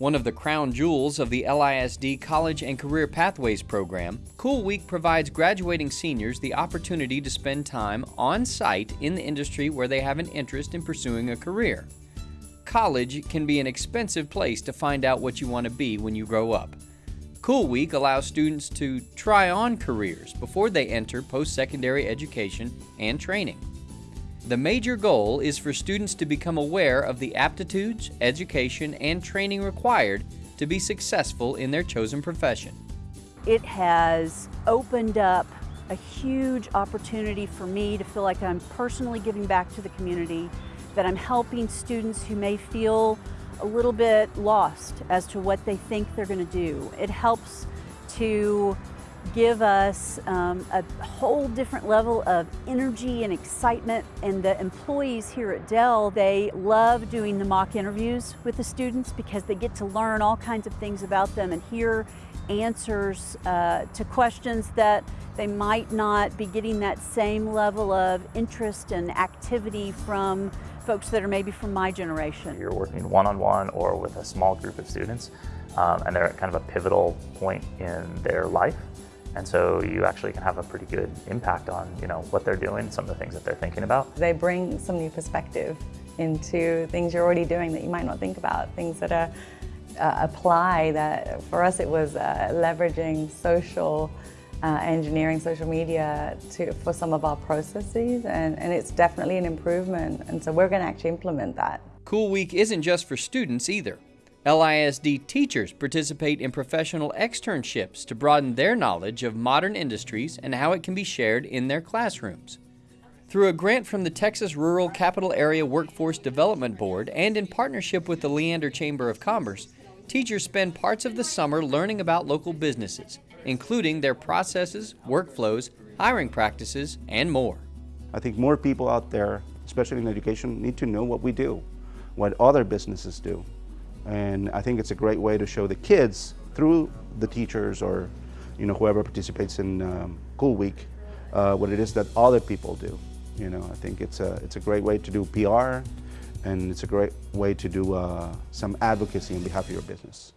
One of the crown jewels of the LISD College and Career Pathways program, Cool Week provides graduating seniors the opportunity to spend time on site in the industry where they have an interest in pursuing a career. College can be an expensive place to find out what you want to be when you grow up. Cool Week allows students to try on careers before they enter post secondary education and training. The major goal is for students to become aware of the aptitudes, education, and training required to be successful in their chosen profession. It has opened up a huge opportunity for me to feel like I'm personally giving back to the community, that I'm helping students who may feel a little bit lost as to what they think they're going to do. It helps to give us um, a whole different level of energy and excitement. And the employees here at Dell, they love doing the mock interviews with the students because they get to learn all kinds of things about them and hear answers uh, to questions that they might not be getting that same level of interest and activity from folks that are maybe from my generation. You're working one-on-one -on -one or with a small group of students um, and they're at kind of a pivotal point in their life and so you actually can have a pretty good impact on you know what they're doing, some of the things that they're thinking about. They bring some new perspective into things you're already doing that you might not think about, things that are uh, apply that for us it was uh, leveraging social uh, engineering, social media to, for some of our processes and, and it's definitely an improvement and so we're going to actually implement that. Cool Week isn't just for students either. LISD teachers participate in professional externships to broaden their knowledge of modern industries and how it can be shared in their classrooms. Through a grant from the Texas Rural Capital Area Workforce Development Board and in partnership with the Leander Chamber of Commerce, teachers spend parts of the summer learning about local businesses, including their processes, workflows, hiring practices, and more. I think more people out there, especially in education, need to know what we do, what other businesses do. And I think it's a great way to show the kids through the teachers or you know whoever participates in um, Cool Week uh, what it is that other people do. You know, I think it's a it's a great way to do PR, and it's a great way to do uh, some advocacy on behalf of your business.